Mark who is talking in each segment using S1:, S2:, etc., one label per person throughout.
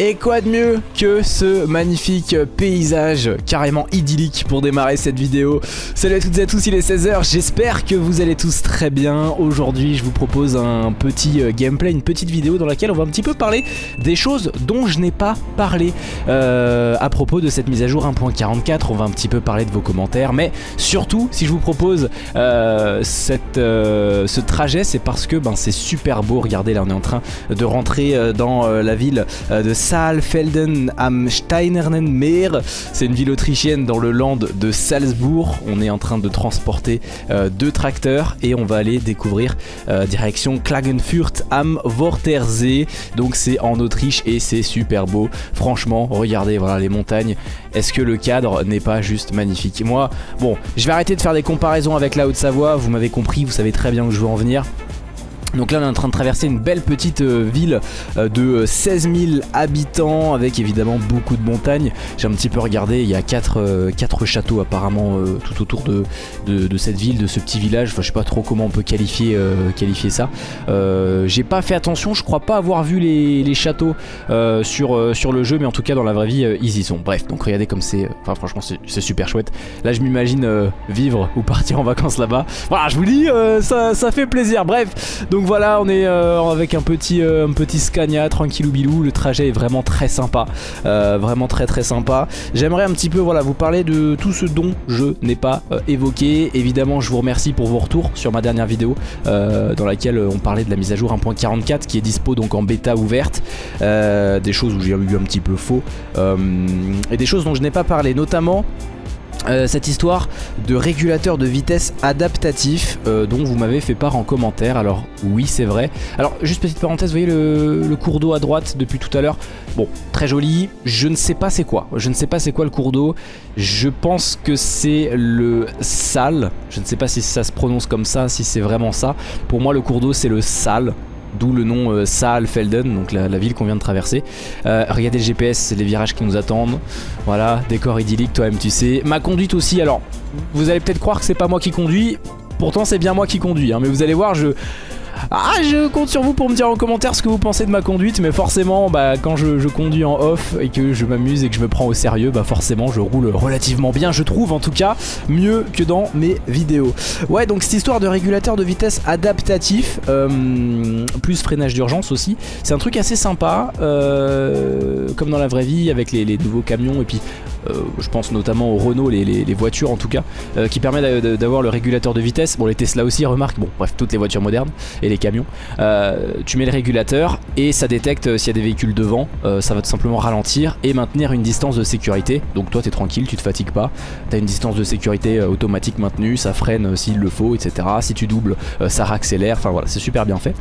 S1: Et quoi de mieux que ce magnifique paysage carrément idyllique pour démarrer cette vidéo Salut à toutes et à tous, il est 16h, j'espère que vous allez tous très bien. Aujourd'hui je vous propose un petit euh, gameplay, une petite vidéo dans laquelle on va un petit peu parler des choses dont je n'ai pas parlé euh, à propos de cette mise à jour 1.44. On va un petit peu parler de vos commentaires, mais surtout si je vous propose euh, ce trajet c'est parce que ben, c'est super beau. Regardez là on est en train de rentrer dans la ville de Saalfelden am Steinernen Meer. C'est une ville autrichienne dans le land de Salzbourg. On est en train de transporter euh, deux tracteurs et on va aller découvrir euh, direction Klagenfurt am Wörthersee. Donc c'est en Autriche et c'est super beau. Franchement, regardez, voilà les montagnes. Est-ce que le cadre n'est pas juste magnifique? Moi, bon, je vais arrêter de faire des comparaisons avec la Haute-Savoie. Vous m'avez compris, vous savez très bien où je veux en venir. Donc là on est en train de traverser une belle petite euh, ville euh, de 16 000 habitants avec évidemment beaucoup de montagnes. J'ai un petit peu regardé, il y a 4, euh, châteaux apparemment tout autour de, de, cette ville, de ce petit village. Enfin je sais pas trop comment on peut qualifier, qualifier ça. J'ai pas fait attention, je crois pas avoir vu les, châteaux sur, sur le jeu mais en tout cas dans la vraie vie ils y sont. Bref donc regardez comme c'est, enfin franchement c'est super chouette. Là je m'imagine vivre ou partir en vacances là-bas. Voilà je vous dis ça, ça fait plaisir. Bref donc voilà, on est euh, avec un petit, euh, un petit Scania, tranquillou bilou. Le trajet est vraiment très sympa. Euh, vraiment très très sympa. J'aimerais un petit peu voilà, vous parler de tout ce dont je n'ai pas évoqué. Évidemment, je vous remercie pour vos retours sur ma dernière vidéo dans laquelle on parlait de la mise à jour 1.44 qui est dispo donc en bêta ouverte. des choses où j'ai eu un petit peu faux. et des choses dont je n'ai pas parlé, notamment euh, cette histoire de régulateur de vitesse adaptatif euh, dont vous m'avez fait part en commentaire. Alors oui c'est vrai. Alors juste petite parenthèse vous voyez le, cours d'eau à droite depuis tout à l'heure? Bon très joli. Je ne sais pas c'est quoi. Je ne sais pas c'est quoi le cours d'eau. Je pense que c'est le sale je ne sais pas si ça se prononce comme ça si c'est vraiment ça. Pour moi le cours d'eau c'est le sale D'où le nom euh, Saalfelden, donc la, ville qu'on vient de traverser. Euh, regardez le GPS, les virages qui nous attendent. Voilà, décor idyllique, toi-même tu sais. Ma conduite aussi, alors vous allez peut-être croire que c'est pas moi qui conduis. Pourtant c'est bien moi qui conduis, hein, mais vous allez voir, je, ah, je compte sur vous pour me dire en commentaire ce que vous pensez de ma conduite, mais forcément, bah, quand je, conduis en off et que je m'amuse et que je me prends au sérieux, bah forcément, je roule relativement bien, je trouve en tout cas, mieux que dans mes vidéos. Ouais, donc cette histoire de régulateur de vitesse adaptatif, euh, plus freinage d'urgence aussi, c'est un truc assez sympa, euh, comme dans la vraie vie, avec les, nouveaux camions et puis je pense notamment aux Renault, les, voitures en tout cas, qui permet d'avoir le régulateur de vitesse. Bon, les Tesla aussi, remarque, bon, bref, toutes les voitures modernes les camions. Euh, tu mets le régulateur et ça détecte euh, s'il y a des véhicules devant. Euh, ça va tout simplement ralentir et maintenir une distance de sécurité. Donc toi t'es tranquille, tu te fatigues pas. T'as une distance de sécurité automatique maintenue, ça freine s'il le faut, etc. Si tu doubles, ça raccélère. Enfin voilà, c'est super bien fait.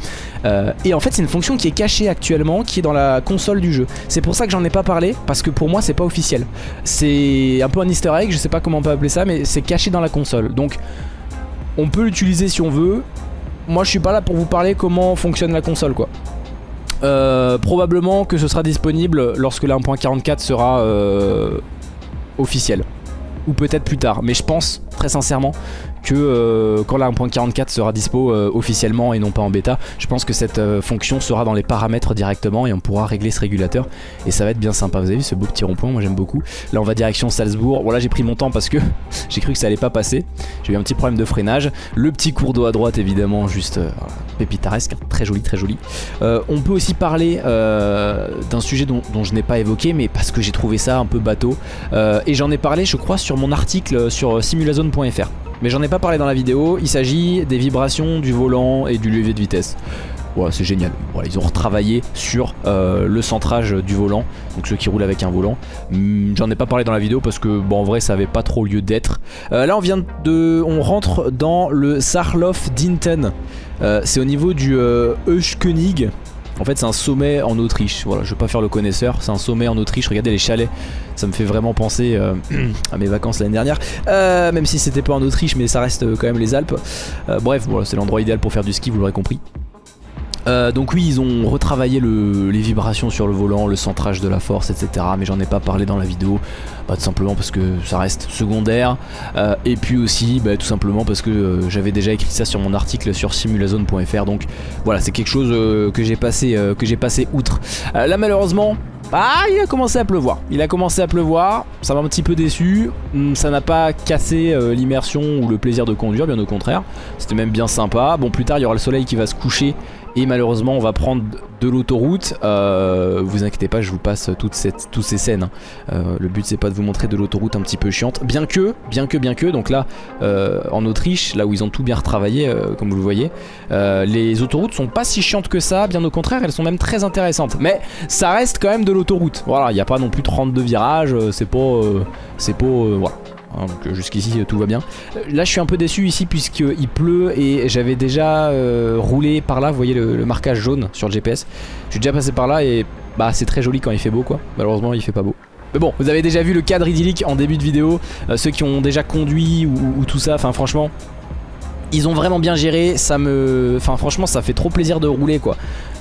S1: et en fait c'est une fonction qui est cachée actuellement, qui est dans la console du jeu. C'est pour ça que j'en ai pas parlé parce que pour moi c'est pas officiel. C'est un peu un easter egg, je sais pas comment on peut appeler ça, mais c'est caché dans la console. Donc on peut l'utiliser si on veut, moi je suis pas là pour vous parler comment fonctionne la console quoi. Euh, probablement que ce sera disponible lorsque la 1.44 sera euh, officielle. Ou peut-être plus tard. Mais je pense très sincèrement euh, quand la 1.44 sera dispo euh, officiellement et non pas en bêta, je pense que cette euh, fonction sera dans les paramètres directement et on pourra régler ce régulateur et ça va être bien sympa. Vous avez vu ce beau petit rond-point, moi j'aime beaucoup. Là on va direction Salzbourg. Bon là j'ai pris mon temps parce que j'ai cru que ça allait pas passer. J'ai eu un petit problème de freinage. Le petit cours d'eau à droite évidemment, juste pépitaresque, hein. très joli, très joli. on peut aussi parler d'un sujet dont, je n'ai pas évoqué mais parce que j'ai trouvé ça un peu bateau et j'en ai parlé je crois sur mon article sur simulazone.fr. Mais j'en ai pas parlé dans la vidéo, il s'agit des vibrations du volant et du levier de vitesse. Voilà, c'est génial. Ils ont retravaillé sur euh, le centrage du volant, donc ceux qui roulent avec un volant. Hmm, j'en ai pas parlé dans la vidéo parce que bon en vrai ça avait pas trop lieu d'être. Euh, là on vient de, on rentre dans le Sarlof Dinten. Euh, c'est au niveau du Euschkönig. En fait c'est un sommet en Autriche, voilà je vais pas faire le connaisseur, c'est un sommet en Autriche, regardez les chalets, ça me fait vraiment penser euh, à mes vacances l'année dernière, euh, même si c'était pas en Autriche mais ça reste quand même les Alpes, euh, bref voilà c'est l'endroit idéal pour faire du ski vous l'aurez compris. Donc oui ils ont retravaillé les vibrations sur le volant, le centrage de la force etc mais j'en ai pas parlé dans la vidéo bah, tout simplement parce que ça reste secondaire et puis aussi bah, tout simplement parce que j'avais déjà écrit ça sur mon article sur simulazone.fr donc voilà c'est quelque chose que j'ai passé, passé outre là malheureusement Ah, il a commencé à pleuvoir. Il a commencé à pleuvoir. Ça m'a un petit peu déçu. Hmm, ça n'a pas cassé euh, l'immersion ou le plaisir de conduire, bien au contraire. C'était même bien sympa. Bon, plus tard, il y aura le soleil qui va se coucher et malheureusement on va prendre de l'autoroute. Euh, Vous inquiétez pas je vous passe toutes, ces scènes hein. euh, Le but c'est pas de vous montrer de l'autoroute un petit peu chiante. Bien que, bien que, bien que Donc là euh, en Autriche Là où ils ont tout bien retravaillé comme vous le voyez Les autoroutes sont pas si chiantes que ça Bien au contraire elles sont même très intéressantes. Mais ça reste quand même de l'autoroute. Voilà il n'y a pas non plus 32 virages C'est pas... c'est pas... voilà Hein, euh, jusqu'ici euh, tout va bien. Euh, là je suis un peu déçu ici puisqu'il pleut et j'avais déjà roulé par là, vous voyez le, marquage jaune sur le GPS. Je suis déjà passé par là et bah c'est très joli quand il fait beau quoi. Malheureusement il fait pas beau. Mais bon, vous avez déjà vu le cadre idyllique en début de vidéo, ceux qui ont déjà conduit ou tout ça, enfin franchement, ils ont vraiment bien géré, ça me... Enfin franchement ça fait trop plaisir de rouler quoi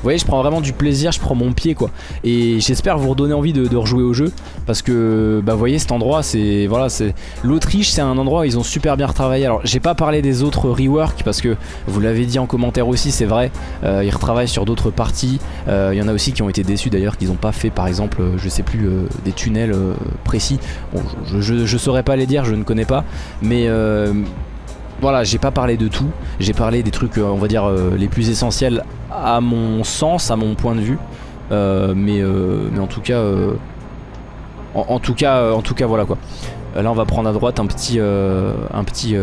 S1: voyez je prends vraiment du plaisir, je prends mon pied quoi. Et j'espère vous redonner envie de, rejouer au jeu Parce que bah vous voyez cet endroit c'est... Voilà c'est... L'Autriche c'est un endroit où ils ont super bien retravaillé. Alors j'ai pas parlé des autres reworks parce que vous l'avez dit en commentaire aussi c'est vrai euh, Ils retravaillent sur d'autres parties. Euh, Il y en a aussi qui ont été déçus d'ailleurs qu'ils ont pas fait par exemple euh, je sais plus des tunnels précis. Bon je, je, je, saurais pas les dire je ne connais pas. Mais voilà, j'ai pas parlé de tout. J'ai parlé des trucs, euh, on va dire, euh, les plus essentiels à mon sens, à mon point de vue. Euh, mais, mais en tout cas, en, tout cas, en tout cas, voilà quoi. Là, on va prendre à droite un petit, un petit.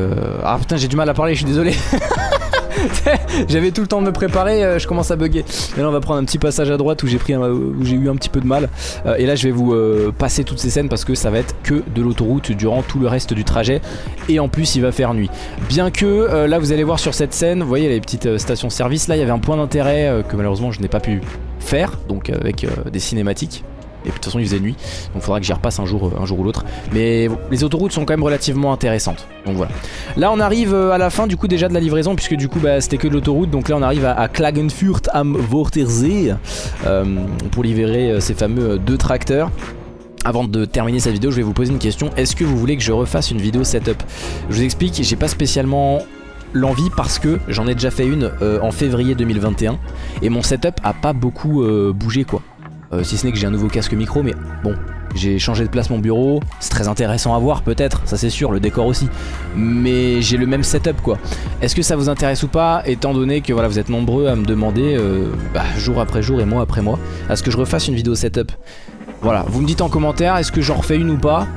S1: Ah putain, j'ai du mal à parler, je suis désolé. J'avais tout le temps de me préparer, euh, je commence à bugger. Mais là on va prendre un petit passage à droite où j'ai où j'ai eu un petit peu de mal. Euh, et là je vais vous euh, passer toutes ces scènes parce que ça va être que de l'autoroute durant tout le reste du trajet. Et en plus il va faire nuit. Bien que là vous allez voir sur cette scène, vous voyez les petites stations service, là il y avait un point d'intérêt que malheureusement je n'ai pas pu faire, donc avec des cinématiques. Et de toute façon il faisait nuit Donc il faudra que j'y repasse un jour, un jour ou l'autre. Mais les autoroutes sont quand même relativement intéressantes Donc voilà. Là on arrive euh, à la fin du coup déjà de la livraison Puisque du coup bah, c'était que de l'autoroute. Donc là on arrive à, Klagenfurt am Wörthersee euh, Pour livrer euh, ces fameux deux tracteurs. Avant de terminer cette vidéo, je vais vous poser une question. Est-ce que vous voulez que je refasse une vidéo setup? Je vous explique, j'ai pas spécialement l'envie parce que j'en ai déjà fait une en février 2021 et mon setup a pas beaucoup bougé quoi. Euh, si ce n'est que j'ai un nouveau casque micro, mais bon, j'ai changé de place mon bureau, c'est très intéressant à voir peut-être, ça c'est sûr, le décor aussi. Mais j'ai le même setup quoi. Est-ce que ça vous intéresse ou pas, étant donné que voilà, vous êtes nombreux à me demander, euh, bah, jour après jour et mois après mois, à ce que je refasse une vidéo setup? Voilà, vous me dites en commentaire, est-ce que j'en refais une ou pas?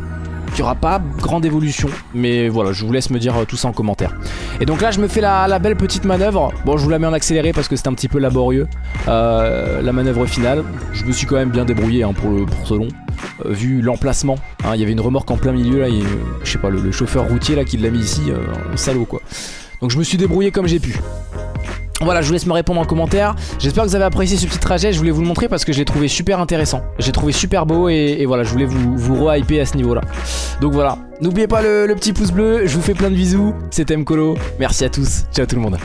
S1: Il n'y aura pas grande évolution. Mais voilà je vous laisse me dire euh, tout ça en commentaire. Et donc là je me fais la, belle petite manœuvre. Bon je vous la mets en accéléré parce que c'est un petit peu laborieux euh, la manœuvre finale. Je me suis quand même bien débrouillé hein, pour, ce long. Euh, vu l'emplacement hein, il y avait une remorque en plein milieu là je sais pas le, chauffeur routier là qui l'a mis ici salaud quoi. Donc je me suis débrouillé comme j'ai pu voilà, je vous laisse me répondre en commentaire. J'espère que vous avez apprécié ce petit trajet. Je voulais vous le montrer parce que je l'ai trouvé super intéressant. J'ai trouvé super beau et, voilà, je voulais vous, vous re-hyper à ce niveau-là. Donc voilà, n'oubliez pas le, le, petit pouce bleu. Je vous fais plein de bisous. C'était Mkolo. Merci à tous. Ciao tout le monde.